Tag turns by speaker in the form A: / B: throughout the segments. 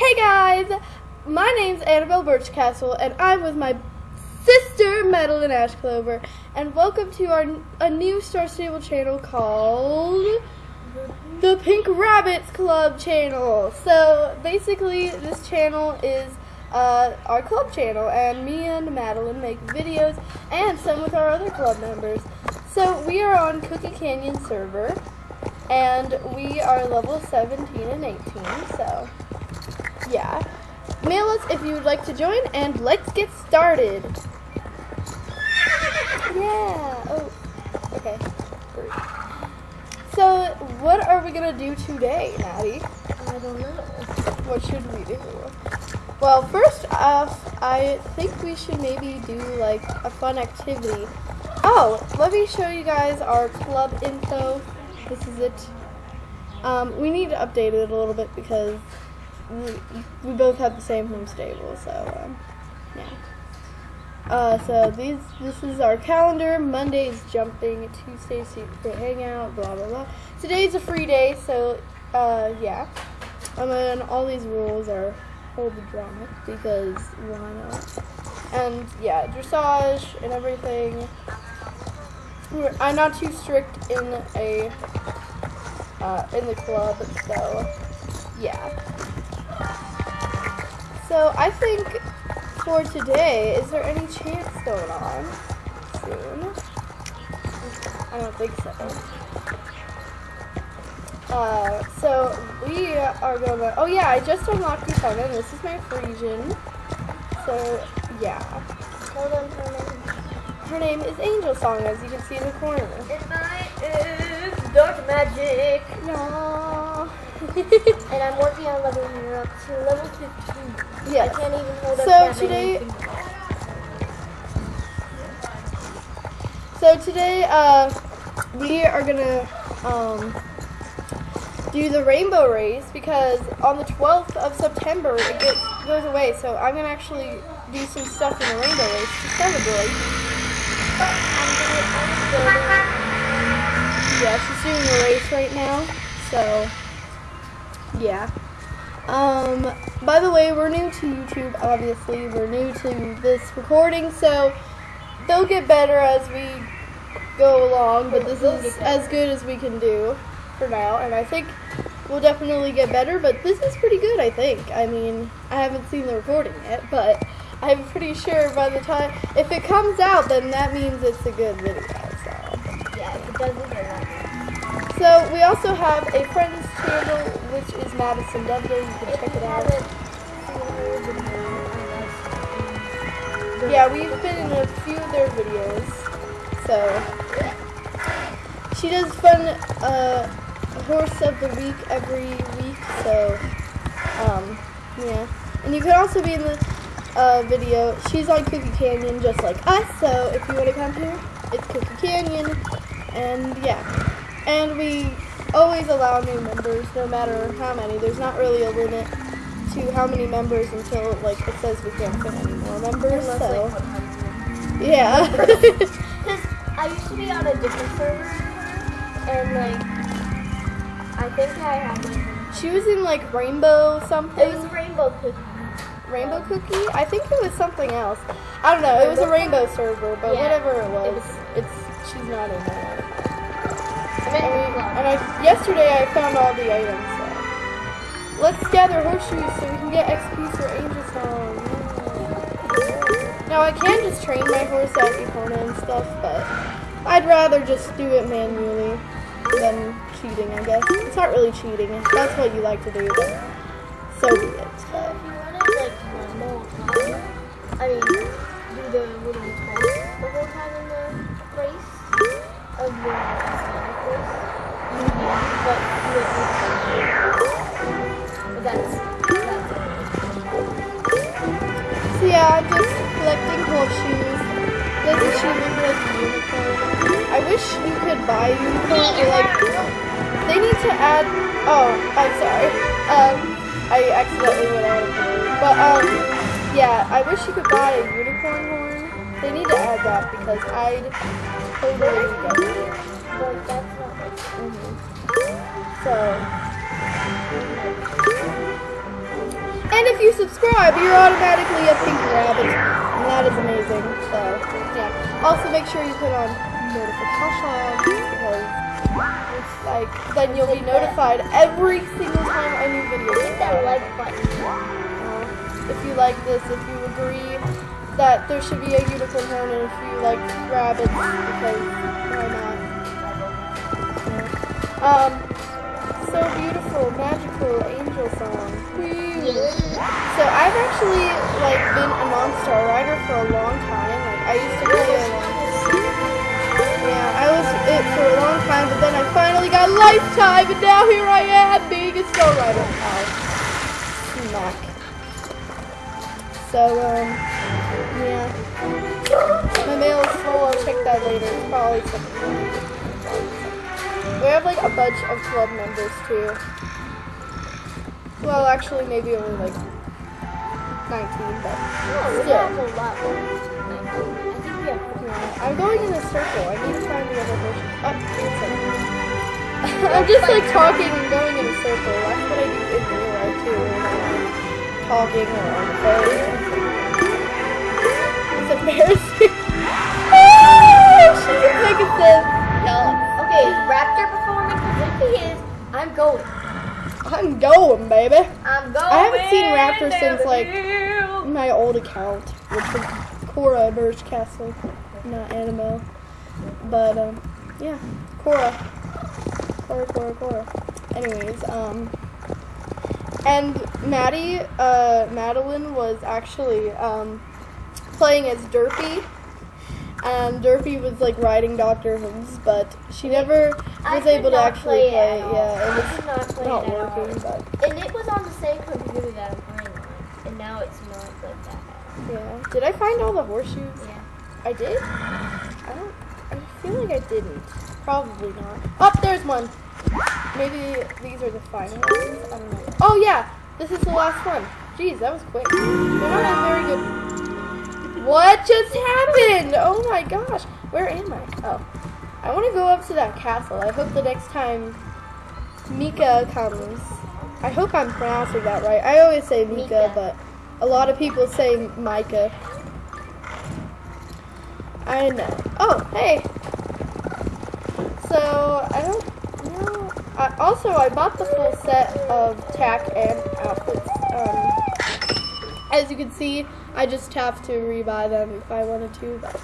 A: Hey guys, my name's Annabelle Birchcastle, and I'm with my sister Madeline Ashclover, and welcome to our a new Star Stable channel called the Pink Rabbits Club channel. So basically, this channel is uh, our club channel, and me and Madeline make videos, and some with our other club members. So we are on Cookie Canyon server, and we are level 17 and 18. So yeah. Mail us if you would like to join, and let's get started. Yeah. Oh. Okay. So, what are we gonna do today, Maddie?
B: I don't know.
A: What should we do? Well, first off, I think we should maybe do like a fun activity. Oh, let me show you guys our club info. This is it. Um, we need to update it a little bit because we, both have the same home stable, so um, yeah. Uh, so these this is our calendar. Monday's jumping, Tuesday's secret hangout, blah blah blah. Today's a free day, so uh, yeah. And then all these rules are the drama because why not? And yeah, dressage and everything. I'm not too strict in a uh, in the club, so yeah. So I think for today, is there any chance going on soon? I don't think so. Uh, so we are gonna. Oh yeah, I just unlocked the and This is my Frisian. So yeah,
B: Tell them her name.
A: her name is Angel Song, as you can see in the corner.
B: And mine is Dark Magic. And I'm working on leveling her up to level 15. I can't even hold up
A: So today-. So today, uh, we are gonna um, do the rainbow race because on the 12th of September it gets, goes away. So I'm gonna actually do some stuff in the rainbow race to celebrate.
B: I'm doing, I'm.
A: Yeah, she's doing the race right now. So yeah. Um, by the way, we're new to YouTube. Obviously, we're new to this recording, so they'll get better as we go along. But this is as good as we can do for now, and I think we'll definitely get better. But this is pretty good, I think. I mean, I haven't seen the recording yet, but I'm pretty sure by the time if it comes out, then that means it's a good video. So.
B: Yeah, if it doesn't,
A: So we also have a friends channel, which is Madison Dudley. You can check it out. Yeah, we've been in a few of their videos. So she does fun uh, horse of the week every week. So um, yeah, and you can also be in the uh, video. She's on Cookie Canyon just like us. So if you want to come here, it's Cookie Canyon, and yeah, and we always allow new members, no matter how many. There's not really a limit to how many members until like it says we can't fit any more members.
B: unless,
A: So
B: like,
A: yeah.
B: Because I used to be on a different server, and like, I think I had like,
A: she was in like Rainbow something.
B: it was rainbow cookie.
A: Rainbow Cookie? I think it was something else. I don't know. It was a rainbow server, but
B: Yeah.
A: whatever it was,
B: It
A: it's she's not in there.
B: I
A: yesterday I found all the items. So let's gather horseshoes so we can get XP for Angel Song. Now I can just train my horse at Epona and stuff, but I'd rather just do it manually than cheating. I guess it's not really cheating. That's what you like to do, so be it.
B: Time, I mean, do the little test the whole time in the race of the
A: So yeah, just collecting horseshoes. Doesn't she like unicorn? I wish you could buy unicorn or like they need to add oh, I'm sorry. Um I accidentally went out of the. But um yeah, I wish you could buy a unicorn horn. They need to add that because I'd totally get it.
B: But that's not like.
A: So And if you subscribe, you're automatically a pink rabbit. And that is amazing. So, yeah. Also, make sure you put on notifications because, like, then you'll be notified every single time a new video
B: Hit that like button.
A: Uh, if you like this, if you agree that there should be a unicorn horn, and if you like rabbits, because why not? Um, so beautiful, magical angel song. So I've actually like been a non-star rider for a long time. Like I used to play a yeah, I was it for a long time, but then I finally got lifetime, and now here I am being a star rider. Ow. Smack. So um, yeah. My mail is full. I'll check that later. It's probably something. We have like a bunch of club members too. Well, actually, maybe only like 19, but
B: Oh, we
A: still.
B: have a lot more. I think we have.
A: Yeah, I'm going in a circle. I need to find the other person. Oh, I'm just like talking and going in a circle. That's what I do in real life too. talking or on the phone. It's embarrassing. oh, she's a Pegasus.
B: Okay, Raptor performance. If he is, I'm going.
A: I'm going, baby.
B: I'm going.
A: I haven't seen Raptor since like
B: hill.
A: my old account, which was Cora Birchcastle, not Annabelle. But um, yeah, Cora, Cora, Cora, Cora. Anyways, um, and Maddie, uh, Madeline was actually um playing as Derpy. And Derpy was like riding Doctor Who's, but she never
B: I
A: was able to actually
B: play
A: play. Yeah, it
B: not
A: was
B: play
A: not
B: it
A: working, but
B: And it was on the same computer that I'm playing on, and now it's not like that.
A: yeah. Did I find all the horseshoes?
B: Yeah.
A: I did? I don't. I feel like I didn't. Probably not. Oh, there's one. Maybe these are the final ones. I don't know. Oh yeah, this is the last one. Jeez, that was quick. They're not a very good. What just happened? Oh my gosh, where am I? Oh, I want to go up to that castle. I hope the next time Mika comes. I hope I'm pronouncing that right. I always say Mika,
B: Mika.
A: but a lot of people say Micah. I know. Oh, hey. So I don't know. I, also, I bought the full set of tack and outfits. Um, as you can see, I just have to rebuy them if I wanted to. But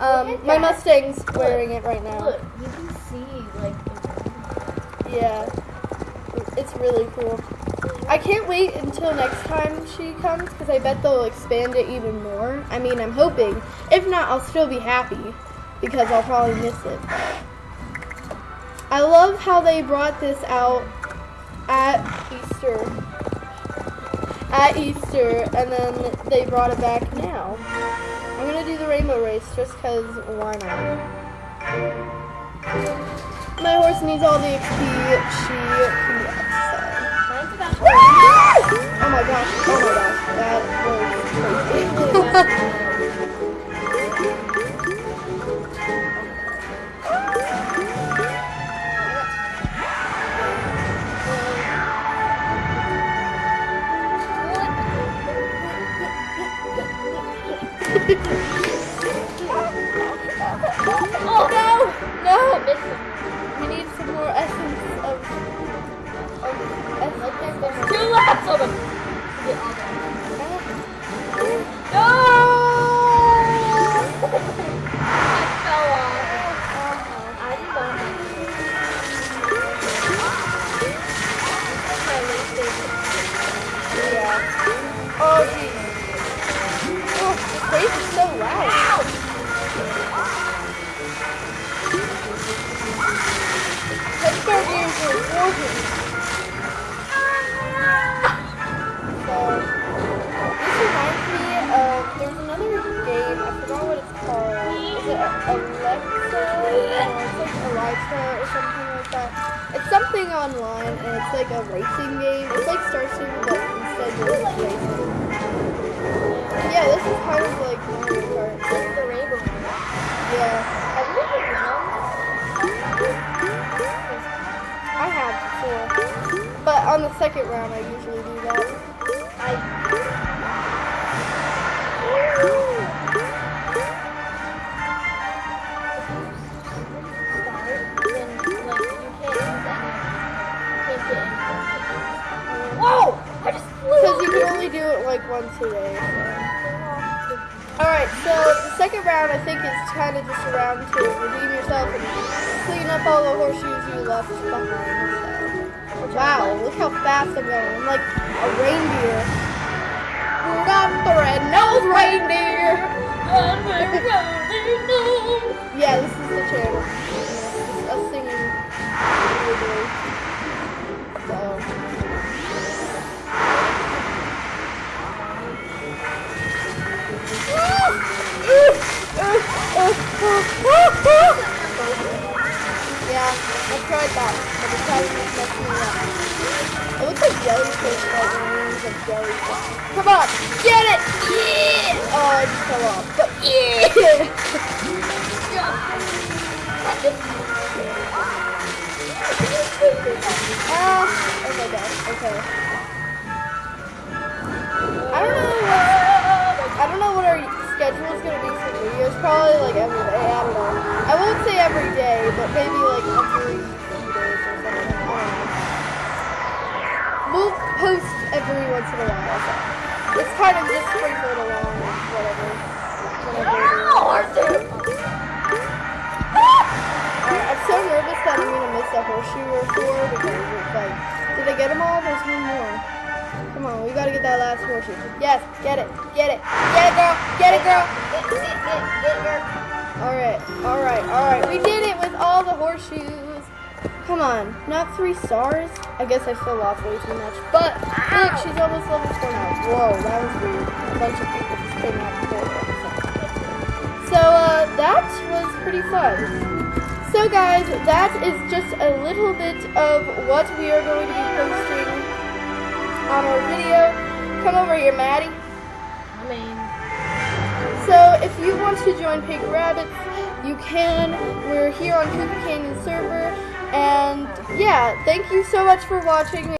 A: um, my. Mustang's wearing it right now.
B: Look, you can see like the.
A: Yeah, it's really cool. I can't wait until next time she comes because I bet they'll expand it even more. I mean, I'm hoping. If not, I'll still be happy because I'll probably miss it. I love how they brought this out at Easter. At Easter, and then they brought it back now. I'm gonna do the rainbow race just because why not? My horse needs all the XP she can get, so.
B: Mine's about to
A: Oh my gosh, oh my gosh, that was crazy. Online and it's like a racing game. It's like Star City, but instead you're just racing. Yeah, this is kind of like Mario Kart.
B: The rainbow one.
A: Yeah,
B: Have you ever?
A: I have before. But on the second round, I usually do one today. So. Alright, so the second round I think is kind of just a round to redeem yourself and clean up all the horseshoes you left behind. So. Wow, look how fast I'm going. I'm like a reindeer. Rudolph the red-nosed reindeer. Yeah, this is the channel. It's us singing. Yeah, I tried that, but time was messing me up. It looks like jellyfish, like rings of jellyfish. Come on, get it! Yeah! Oh, I just fell off. But yeah! Ah, okay, guys, okay. I don't know what, I don't know what our schedule is gonna be for videos. Probably like every day. I don't know. I won't say every day, but maybe like every few days or something. We'll post every once in a while. So it's kind of just sprinkled along, whatever. whatever. Alright, I'm so nervous that I'm gonna miss a horseshoe or four because like, did I get them all? There's one more. Come on, we gotta get that last horseshoe. Yes, get it, get it, get it, girl, get it, girl. Alright, alright, alright. We did it with all the horseshoes. Come on, not three stars? I guess I still lost way too much. But look, she's almost level four now. Whoa, that was weird. A bunch of people just came out before. So uh, that was pretty fun. So guys, that is just a little bit of what we are going to be posting on our video. Come over here, Maddie.
B: I mean,
A: So if you want to join Pink Rabbits, you can. We're here on Cookie Canyon server. And yeah, thank you so much for watching.